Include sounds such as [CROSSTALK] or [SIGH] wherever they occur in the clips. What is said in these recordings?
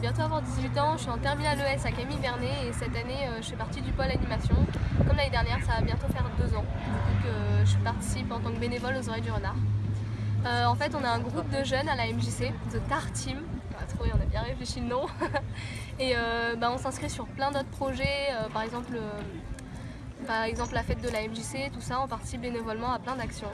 bientôt avoir 18 ans, je suis en terminale ES à Camille Vernet et cette année euh, je fais partie du pôle animation. Comme l'année dernière, ça va bientôt faire deux ans du que je participe en tant que bénévole aux Oreilles du Renard. Euh, en fait, on a un groupe de jeunes à la MJC, The Tar Team. Ah, on a bien réfléchi le nom. [LAUGHS] et euh, bah, on s'inscrit sur plein d'autres projets, par exemple par exemple la fête de la MJC, tout ça, on participe bénévolement à plein d'actions,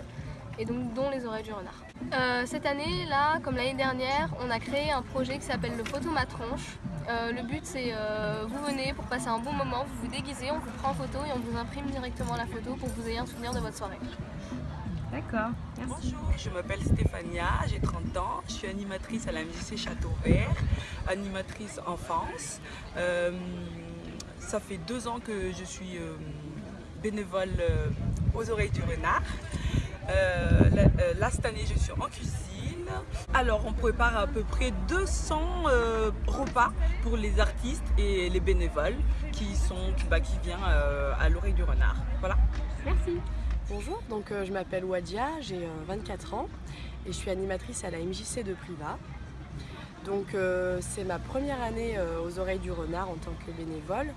et donc dont les oreilles du renard. Euh, cette année, là, comme l'année dernière, on a créé un projet qui s'appelle le photo ma tronche. Euh, le but c'est euh, vous venez pour passer un bon moment, vous vous déguisez, on vous prend en photo et on vous imprime directement la photo pour que vous ayez un souvenir de votre soirée. D'accord, merci. Bonjour, je m'appelle Stéphania, j'ai 30 ans, je suis animatrice à la MJC Château Vert, animatrice enfance. ça fait deux ans que je suis bénévole aux oreilles du renard. Euh, euh, là, cette année, je suis en cuisine. Alors, on prépare à peu près 200 euh, repas pour les artistes et les bénévoles qui, sont, bah, qui viennent à l'oreille du renard. Voilà. Merci. Bonjour, donc je m'appelle Wadia, j'ai 24 ans et je suis animatrice à la MJC de Priva. Donc c'est ma première année aux oreilles du renard en tant que bénévole.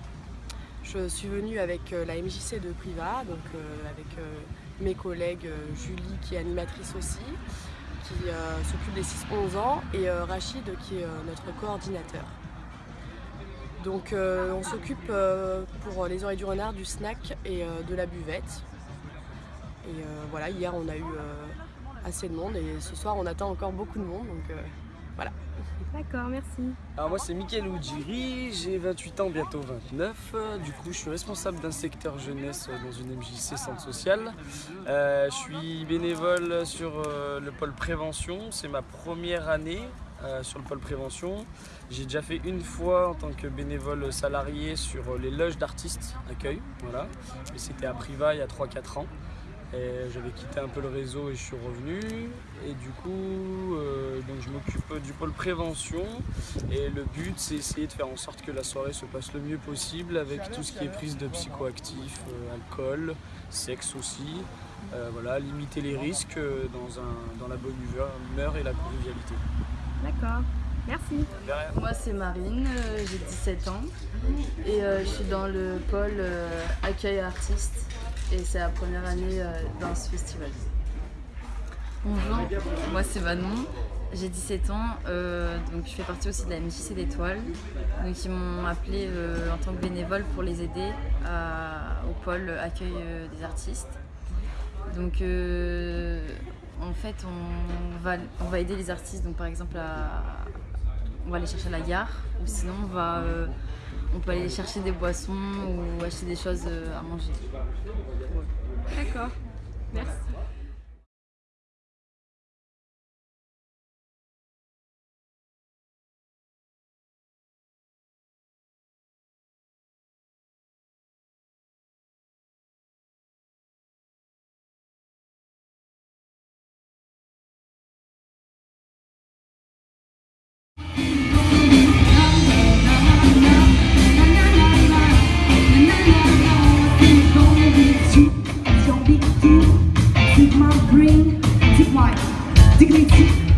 Je suis venue avec la MJC de Priva, donc avec mes collègues euh, Julie qui est animatrice aussi, qui euh, s'occupe des 6-11 ans, et euh, Rachid qui est notre coordinateur. Donc on s'occupe pour les oreilles du renard du snack et de la buvette. Et voilà, hier on a eu assez de monde et ce soir on attend encore beaucoup de monde. Voilà. D'accord, merci. Alors moi c'est Mickaël Oudjiri, j'ai 28 ans, bientôt 29. Du coup je suis responsable d'un secteur jeunesse dans une MJC Centre Social. Euh, je suis bénévole sur euh, le pôle prévention, c'est ma première année euh, sur le pôle prévention. J'ai déjà fait une fois en tant que bénévole salarié sur les loges d'artistes accueil, voilà. Et c'était à Priva il y a 3-4 ans. J'avais quitté un peu le réseau et je suis revenu. Et du coup, euh, donc je m'occupe du pôle prévention. Et le but, c'est essayer de faire en sorte que la soirée se passe le mieux possible avec tout ce qui est prise de psychoactifs, euh, alcool, sexe aussi. Euh, voilà, limiter les risques dans, un, dans la bonne humeur et la convivialité. D'accord. Merci. Moi c'est Marine, j'ai 17 ans et je suis dans le pôle accueil artiste et c'est la première année euh, dans ce festival. Bonjour, moi c'est Manon, j'ai 17 ans, euh, donc je fais partie aussi de la MJC d'étoiles. Donc ils m'ont appelé euh, en tant que bénévole pour les aider au pôle accueil des artistes. Donc en fait on va, on va aider les artistes, donc par exemple on va aller chercher la gare ou sinon on va on peut aller chercher des boissons ou acheter des choses euh, à manger. D'accord, merci. Ça va, quand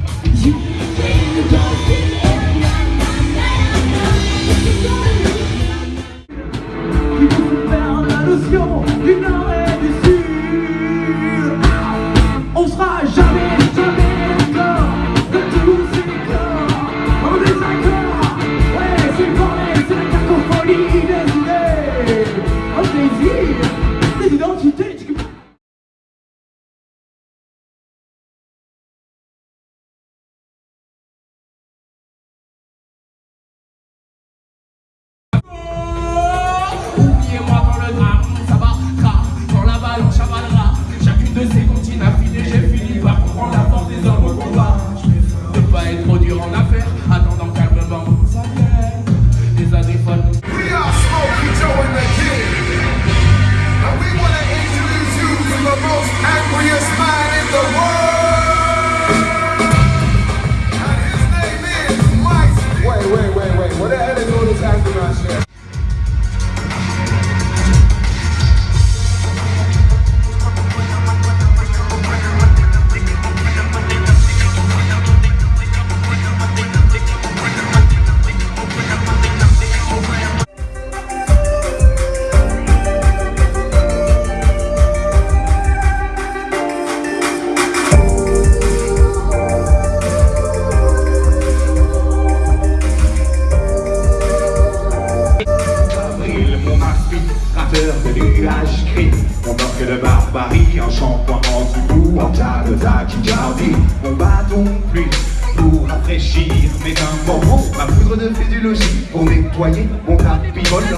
rafraîchir mes dents. ma poudre de physiologie pour nettoyer mon tapis volant.